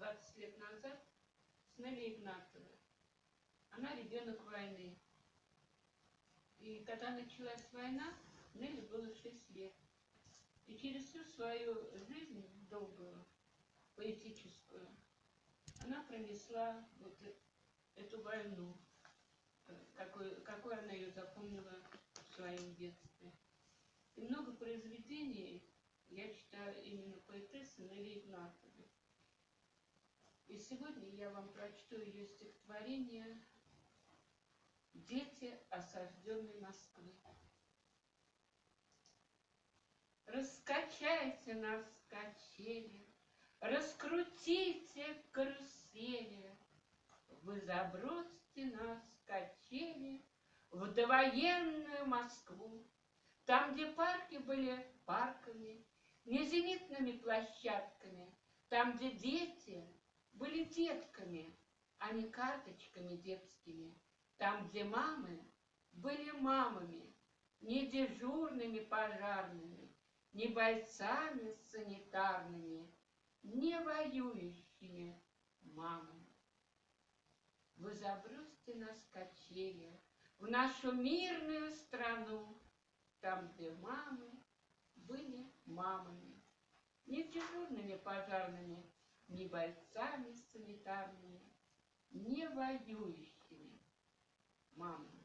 20 лет назад с Нелли Игнатовой. Она ребенок войны. И когда началась война, Нелли было 6 лет. И через всю свою жизнь долгую, поэтическую, она пронесла вот эту войну, какой, какой она ее запомнила в своем детстве. И много произведений я читаю именно поэтессы. И сегодня я вам прочту ее стихотворение «Дети осажденной Москвы». Раскачайте нас качели, Раскрутите карусели, Вы забросьте нас качели В довоенную Москву, Там, где парки были парками, Не зенитными площадками, Там, где дети были детками, А не карточками детскими, Там, где мамы были мамами, Не дежурными пожарными, не бойцами санитарными, не воюющими мамами. Вы забросьте нас качели в нашу мирную страну, там, где мамы были мамами, не дежурными пожарными, не бойцами санитарными, не воюющими мамами.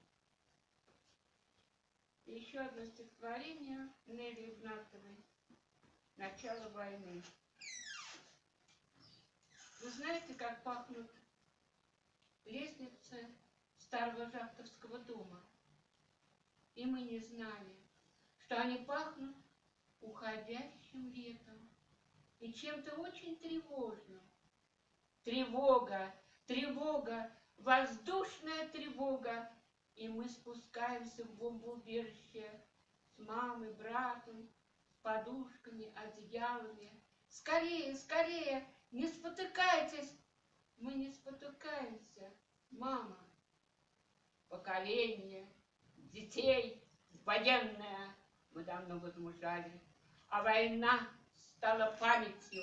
И еще одно стихотворение Нелли Игнатовой «Начало войны». Вы знаете, как пахнут лестницы старого Жахтовского дома? И мы не знали, что они пахнут уходящим летом и чем-то очень тревожным. Тревога, тревога, воздушная тревога и мы спускаемся в бомбоубежище с мамой, братом, с подушками, одеялами. Скорее, скорее, не спотыкайтесь. Мы не спотыкаемся, мама. Поколение детей военное мы давно возмужали, а война стала памятью,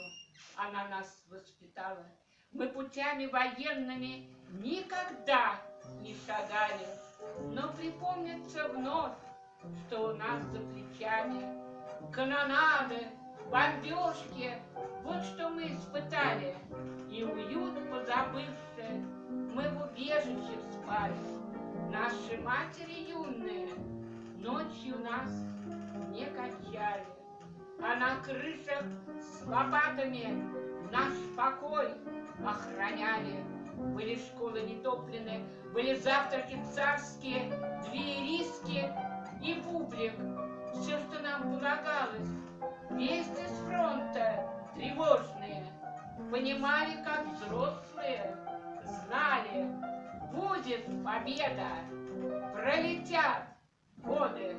она нас воспитала. Мы путями военными никогда не шагали. Но припомнится вновь, что у нас за плечами канонады, бомбежки, вот что мы испытали, и уют позабывшие, мы в убежище спали. Наши матери юные ночью нас не качали, а на крышах с лопатами наш покой охраняли. Были школы нетопленные, были завтраки царские, две риски и бублик. Все, что нам полагалось. Вести с фронта тревожные. Понимали, как взрослые, знали, будет победа. Пролетят годы.